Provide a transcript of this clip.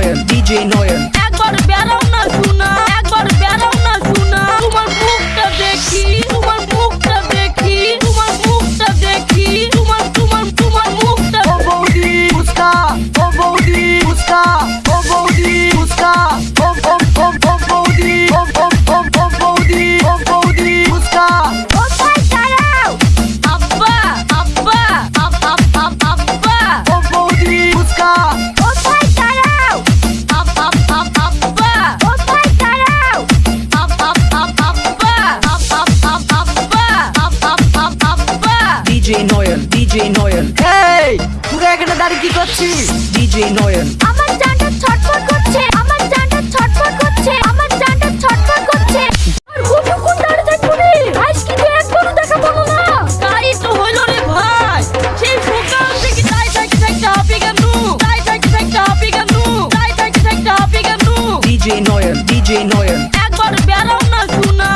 DJ Neuer. For the battle. DJ Nayan DJ Nayan এই তুই এখানে দাঁড়িয়ে কি করছিস? ডিজে নয়ন আমার জানটা ছটফট করছে আমার জানটা ছটফট করছে আমার জানটা ছটফট করছে। আর কতক্ষণ দাঁড়িয়ে থাকব রে? আজকে তো একবারও দেখা পাবো না। তাই তো হলো রে ভাই। সেই সকাল থেকে তাই থাকি থাকতে হাঁপি গেল তাই থাকি থাকতে হাঁপি গেল তাই থাকি থাকতে হাঁপি গেল ডিজে নয়ন ডিজে নয়ন একবার বেড়াও না শোনা।